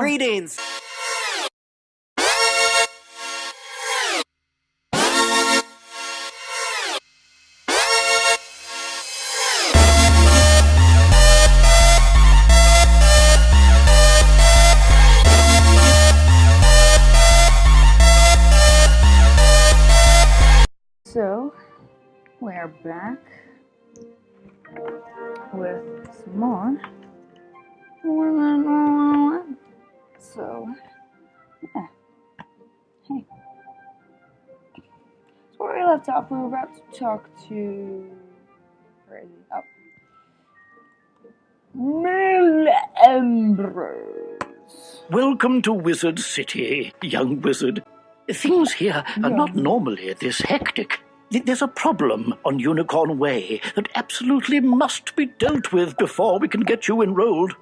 Greetings! So, we are back We left off, we were about to talk to. Where is he? Oh. Ambrose. Welcome to Wizard City, young wizard. Things here are not normally this hectic. There's a problem on Unicorn Way that absolutely must be dealt with before we can get you enrolled.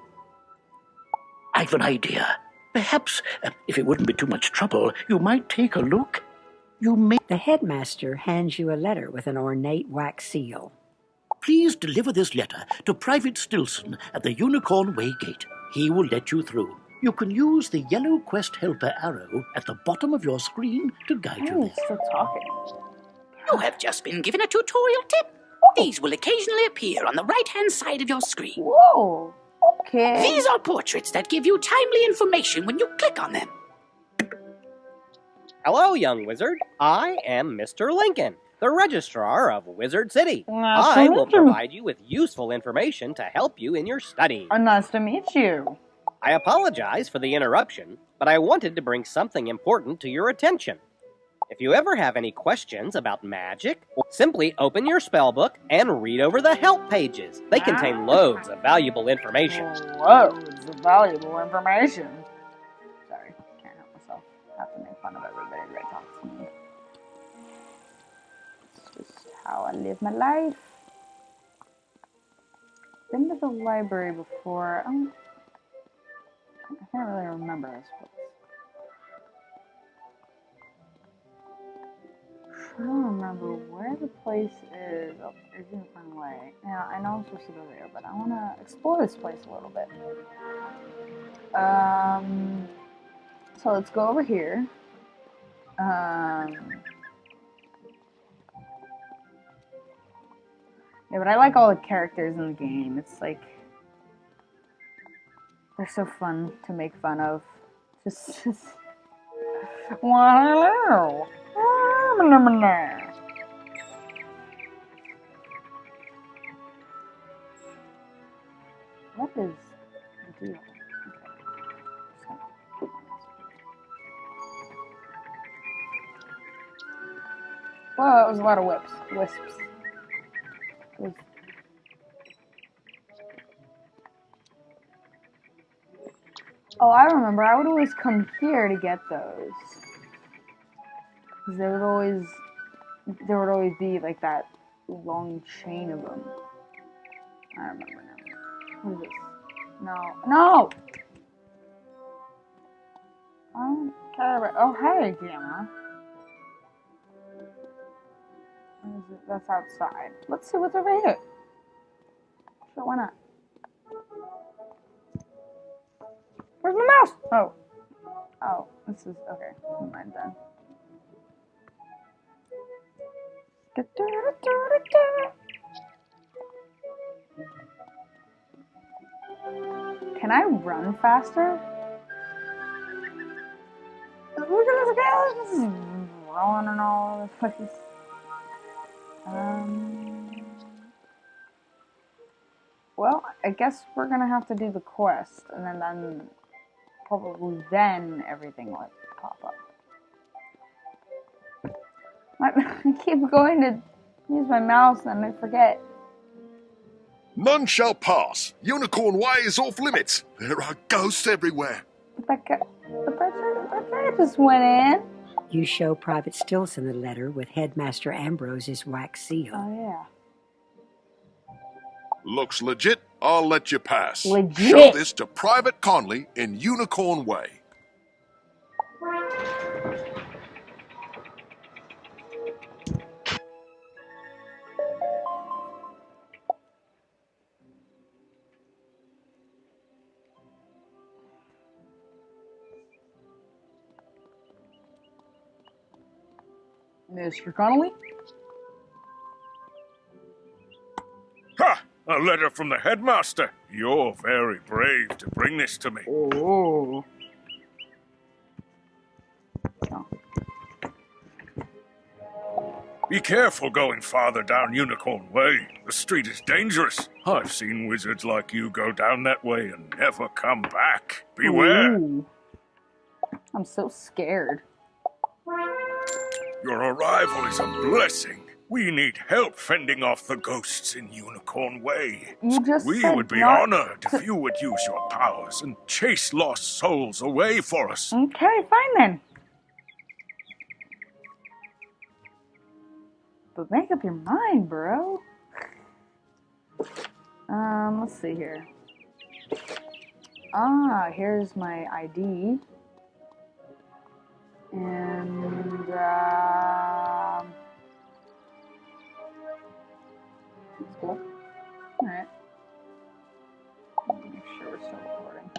I've an idea. Perhaps, uh, if it wouldn't be too much trouble, you might take a look. You may The headmaster hands you a letter with an ornate wax seal. please deliver this letter to Private Stilson at the Unicorn Way gate. He will let you through. You can use the yellow quest helper arrow at the bottom of your screen to guide you Oh, there. he's still talking. You have just been given a tutorial tip. These will occasionally appear on the right hand side of your screen. Whoa! Okay. These are portraits that give you timely information when you click on them. Hello, young wizard. I am Mr. Lincoln, the registrar of Wizard City. Nice I will you. provide you with useful information to help you in your study. Oh, nice to meet you. I apologize for the interruption, but I wanted to bring something important to your attention. If you ever have any questions about magic, simply open your spellbook and read over the help pages. They contain ah. loads of valuable information. Loads of valuable information. Sorry, can't help myself. Have to make fun of everybody how I live my life. Been to the library before. I can't really remember this place. I don't remember where the place is. Oh, a different way. Now, I know I'm supposed to go there, but I want to explore this place a little bit. Um, so let's go over here. Um, yeah, but I like all the characters in the game. It's like they're so fun to make fun of. Just, just wow. What is the deal? Well, that was a lot of whips. Wisps. Oh, I remember. I would always come here to get those. Because there would always, there would always be like that long chain of them. I remember now. What is this? No, no. About. Oh, hey, Gamma. That's outside. Let's see what's over here. Sure, why not? Where's my mouse? Oh. Oh, this is okay. Never mind then. Can I run faster? Look at this guy, this is rolling and all the place. Um, well, I guess we're gonna have to do the quest, and then, then probably then everything will pop up. I I keep going to use my mouse and I forget. None shall pass. Unicorn Way is off limits. There are ghosts everywhere. But that guy, but that, that guy just went in. You show Private Stilson the letter with Headmaster Ambrose's wax seal. Oh yeah. Looks legit. I'll let you pass. Legit. Show this to Private Conley in Unicorn Way. Mr. Connolly? A letter from the headmaster. You're very brave to bring this to me. Oh. Be careful going farther down Unicorn Way. The street is dangerous. I've seen wizards like you go down that way and never come back. Beware. Ooh. I'm so scared. Your arrival is a blessing. We need help fending off the ghosts in Unicorn Way. You just We would be honored if you would use your powers and chase lost souls away for us. Okay, fine then. But make up your mind, bro. Um, let's see here. Ah, here's my ID. And, um... That's cool. Alright. Make sure we're still recording.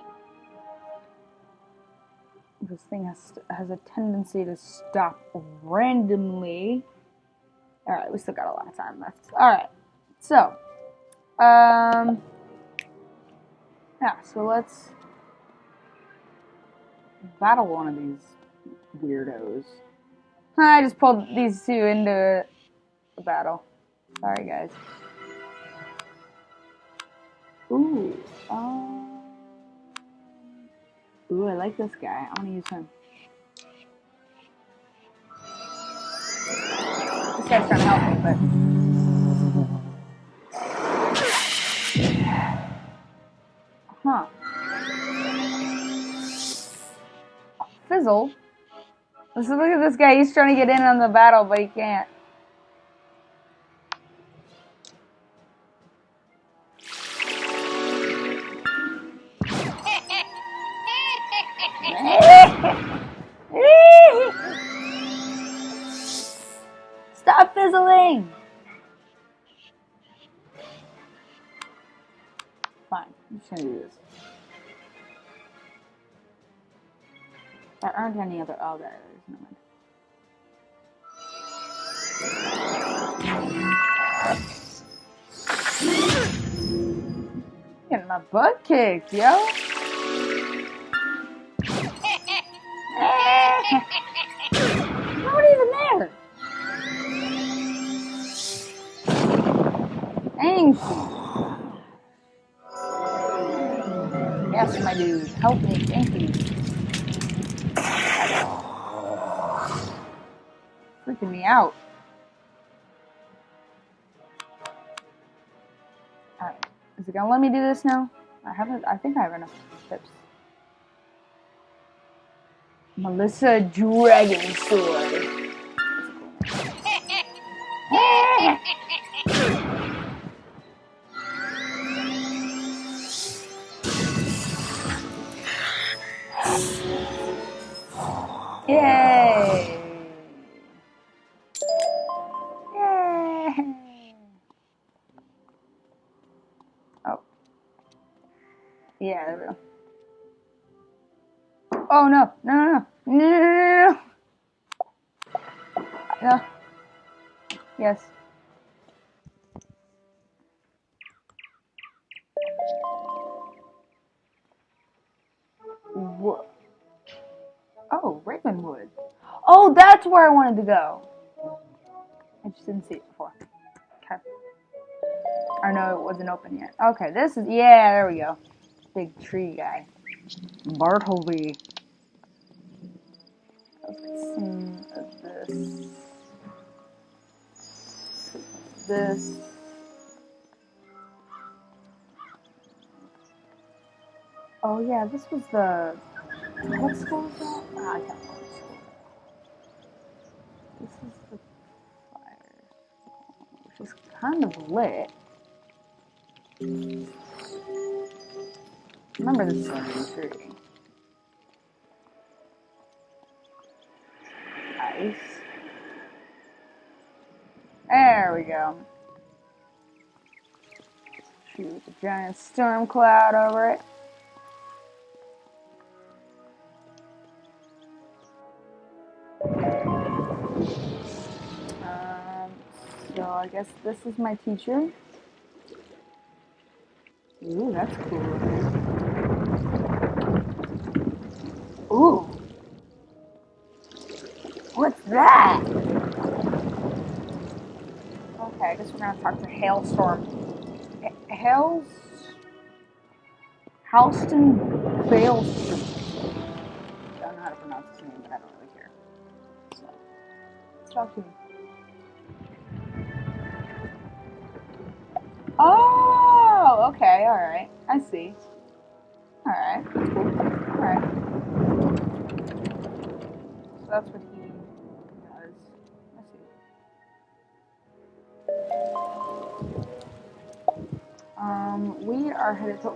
This thing has, has a tendency to stop randomly. Alright, we still got a lot of time left. Alright, so, um, yeah, so let's battle one of these weirdos. I just pulled these two into a battle. Sorry, guys. Ooh, um, ooh, I like this guy. I want to use him. This guy's trying to help me, but. Huh. Fizzle. Let's look at this guy. He's trying to get in on the battle, but he can't. Stop! Fine, I'm just gonna do this. There aren't any other. Oh, there is. Never mind. Getting my butt kicked, yo. Out. Alright. Is it gonna let me do this now? I haven't I think I have enough tips. Melissa Dragon Sword. Oh, Ravenwood. Oh, that's where I wanted to go. I just didn't see it before. Okay. Or no, it wasn't open yet. Okay, this is, yeah, there we go. Big tree guy. Bartleby. Let's this. This. Oh yeah, this was the what school is that? Ah, I can't what school. This is the fire, which is kind of lit. Remember this is tree. Ice. There we go. Shoot a giant storm cloud over it. Um, so I guess this is my teacher. Ooh, that's cool. Ooh. What's that? Okay, I guess we're gonna talk to Hailstorm. H- Hails. Halston Baleston. Let's talk to him. Oh, okay, alright. I see. Alright, that's cool. Alright. So that's what he does. I see. Um, we are headed to.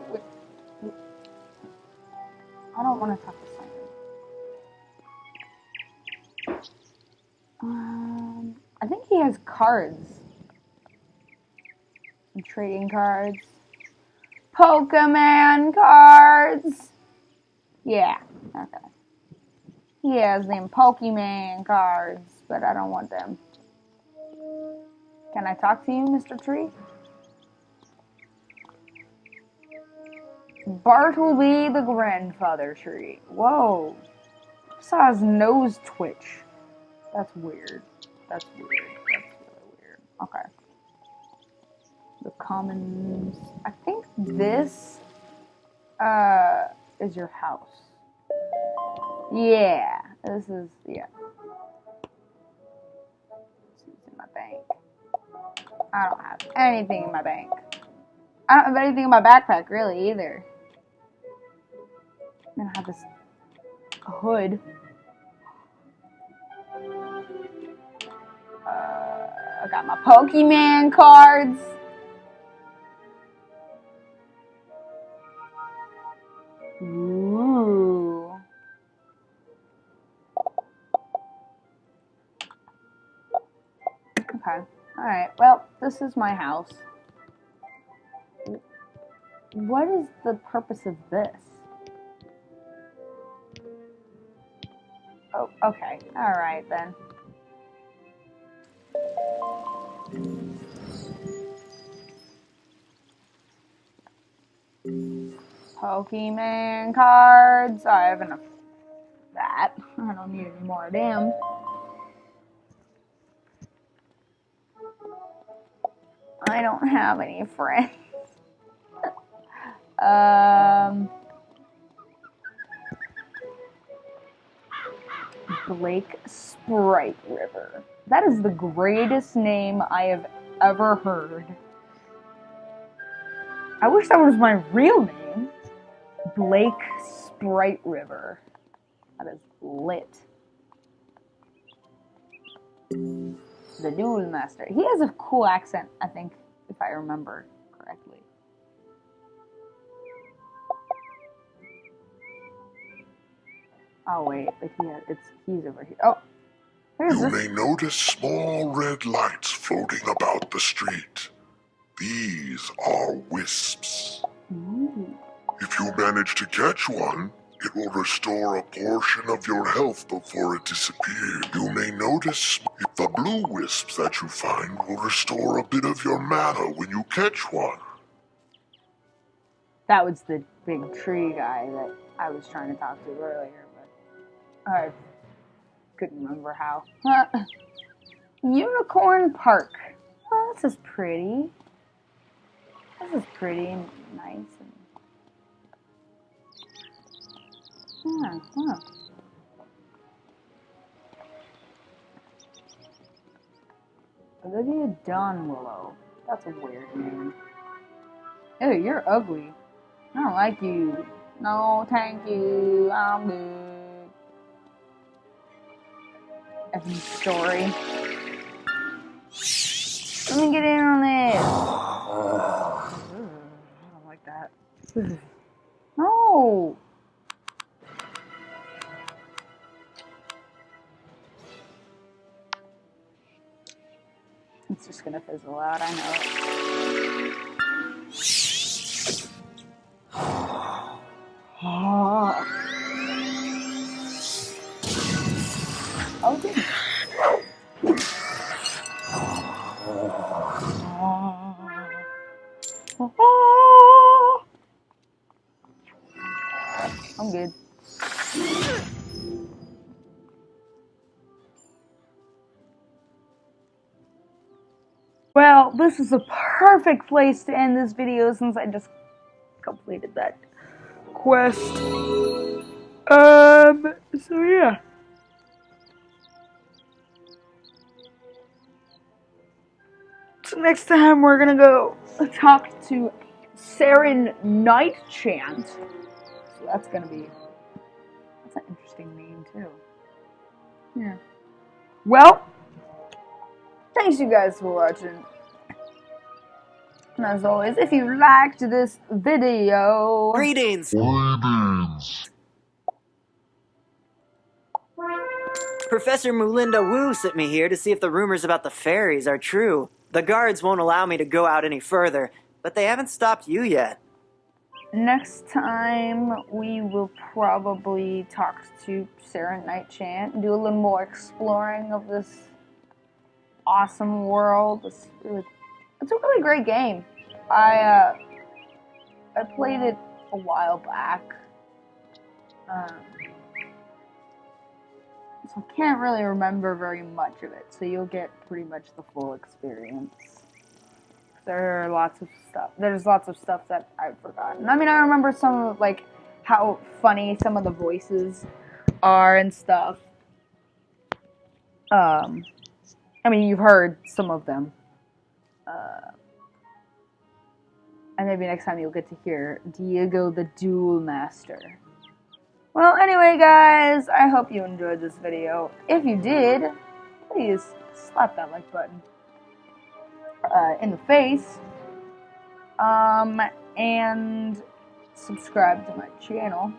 I don't want to talk to Um, I think he has cards. Some trading cards. Pokemon cards! Yeah, okay. He has them Pokemon cards, but I don't want them. Can I talk to you, Mr. Tree? Bartleby the grandfather tree. Whoa. I saw his nose twitch. That's weird. That's weird. That's really weird. Okay. The commons. I think this uh is your house. Yeah. This is yeah. This in my bank. I don't have anything in my bank. I don't have anything in my backpack really either. I'm gonna have this hood. Uh, I got my Pokemon cards. Ooh. Okay. Alright. Well, this is my house. What is the purpose of this? Oh, okay. Alright then. Pokemon cards. I have enough that. I don't need any more of them. I don't have any friends. um. Blake Sprite River. That is the greatest name I have ever heard. I wish that was my real name. Blake Sprite River. That is lit. The Duel Master. He has a cool accent, I think, if I remember correctly. Oh wait, but he has, it's he's over here. Oh, You this? may notice small red lights floating about the street. These are wisps. Ooh. If you manage to catch one, it will restore a portion of your health before it disappears. You may notice if the blue wisps that you find will restore a bit of your mana when you catch one. That was the big tree guy that I was trying to talk to earlier, but I couldn't remember how. Unicorn Park. Oh, this is pretty. This is pretty and nice. Yeah, huh. Olivia Donwillow. That's a weird name. Ew, you're ugly. I don't like you. No, thank you. I'm good. Effing story. Let me get in on this. Ugh, I don't like that. No. It's just gonna fizzle out, I know. Oh, this is a perfect place to end this video since I just completed that quest. Um, so yeah. So next time we're gonna go talk to Saren Nightchant. So that's gonna be that's an interesting name too. Yeah. Well, thanks you guys for watching. And as always, if you liked this video, Greetings! Greetings. Professor Moolinda Wu sent me here to see if the rumors about the fairies are true. The guards won't allow me to go out any further, but they haven't stopped you yet. next time we will probably talk to Sarah Nightchant and do a little more exploring of this awesome world. It's really, it's a really great game. I uh, I played it a while back. Um, so I can't really remember very much of it, so you'll get pretty much the full experience. There are lots of stuff. There's lots of stuff that I've forgotten. I mean, I remember some of like how funny some of the voices are and stuff. Um, I mean, you've heard some of them. Uh, and maybe next time you'll get to hear Diego the Duel Master. Well, anyway, guys, I hope you enjoyed this video. If you did, please slap that like button uh, in the face. Um, and subscribe to my channel.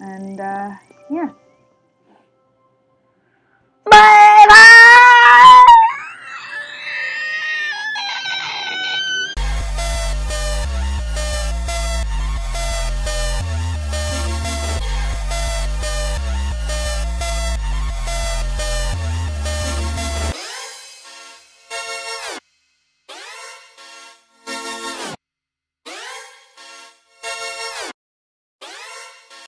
And, uh, yeah. Bye!